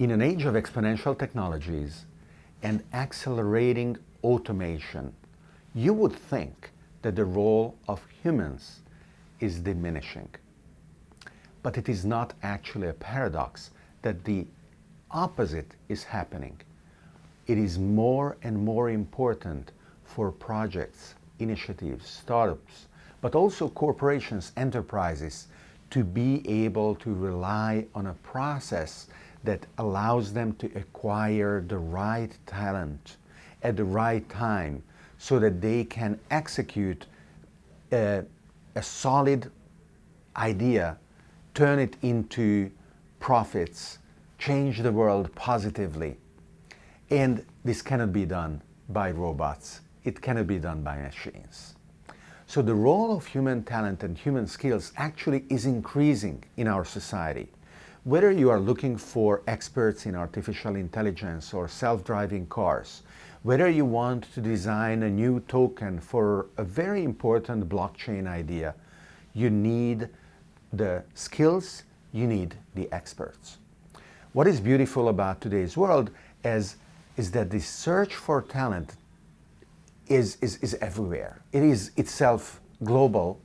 In an age of exponential technologies and accelerating automation, you would think that the role of humans is diminishing. But it is not actually a paradox that the opposite is happening. It is more and more important for projects, initiatives, startups, but also corporations, enterprises, to be able to rely on a process that allows them to acquire the right talent at the right time so that they can execute a, a solid idea, turn it into profits, change the world positively. And this cannot be done by robots. It cannot be done by machines. So the role of human talent and human skills actually is increasing in our society. Whether you are looking for experts in artificial intelligence or self-driving cars, whether you want to design a new token for a very important blockchain idea, you need the skills, you need the experts. What is beautiful about today's world is, is that the search for talent is, is, is everywhere. It is itself global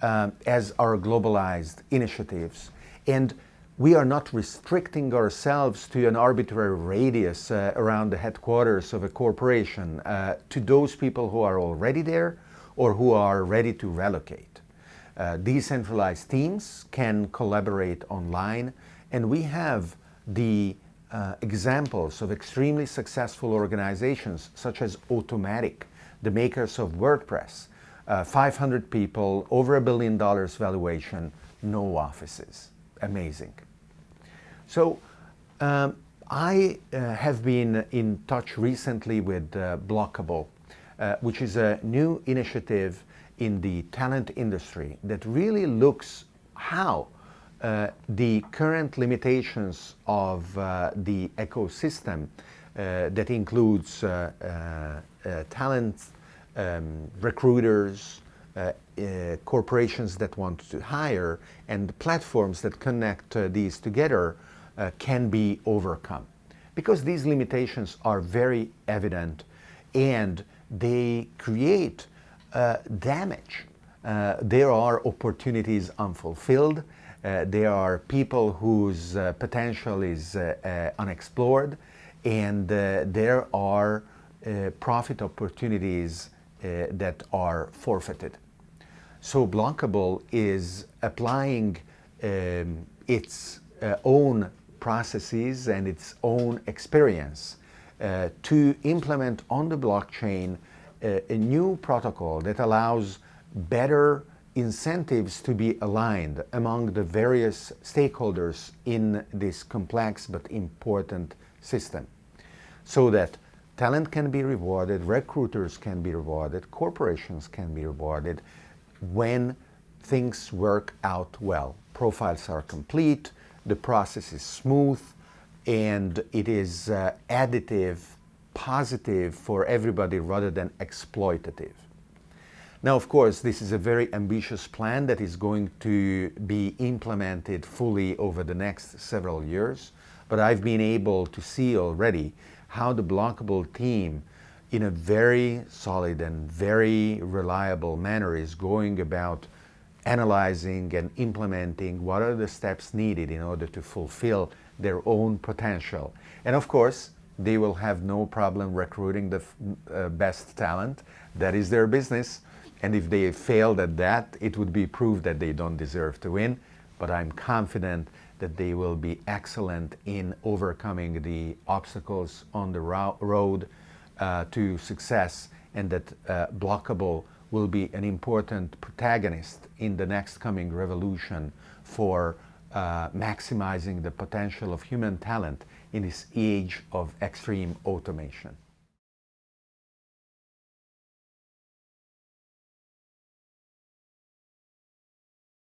um, as our globalized initiatives. And we are not restricting ourselves to an arbitrary radius uh, around the headquarters of a corporation uh, to those people who are already there or who are ready to relocate. Uh, decentralized teams can collaborate online and we have the uh, examples of extremely successful organizations such as Automattic, the makers of WordPress, uh, 500 people, over a billion dollars valuation, no offices. Amazing. So um, I uh, have been in touch recently with uh, Blockable, uh, which is a new initiative in the talent industry that really looks how uh, the current limitations of uh, the ecosystem uh, that includes talent, um, recruiters, uh, uh, corporations that want to hire and platforms that connect uh, these together uh, can be overcome. Because these limitations are very evident and they create uh, damage. Uh, there are opportunities unfulfilled. Uh, there are people whose potential is unexplored and there are profit opportunities that are forfeited. So Blockable is applying um, its uh, own processes and its own experience uh, to implement on the blockchain uh, a new protocol that allows better incentives to be aligned among the various stakeholders in this complex but important system. So that talent can be rewarded, recruiters can be rewarded, corporations can be rewarded when things work out well. Profiles are complete, the process is smooth, and it is uh, additive, positive for everybody rather than exploitative. Now, of course, this is a very ambitious plan that is going to be implemented fully over the next several years, but I've been able to see already how the blockable team in a very solid and very reliable manner is going about analyzing and implementing what are the steps needed in order to fulfill their own potential. And of course, they will have no problem recruiting the uh, best talent. That is their business. And if they failed at that, it would be proof that they don't deserve to win. But I'm confident that they will be excellent in overcoming the obstacles on the ro road uh, to success and that uh, Blockable will be an important protagonist in the next coming revolution for uh, maximizing the potential of human talent in this age of extreme automation.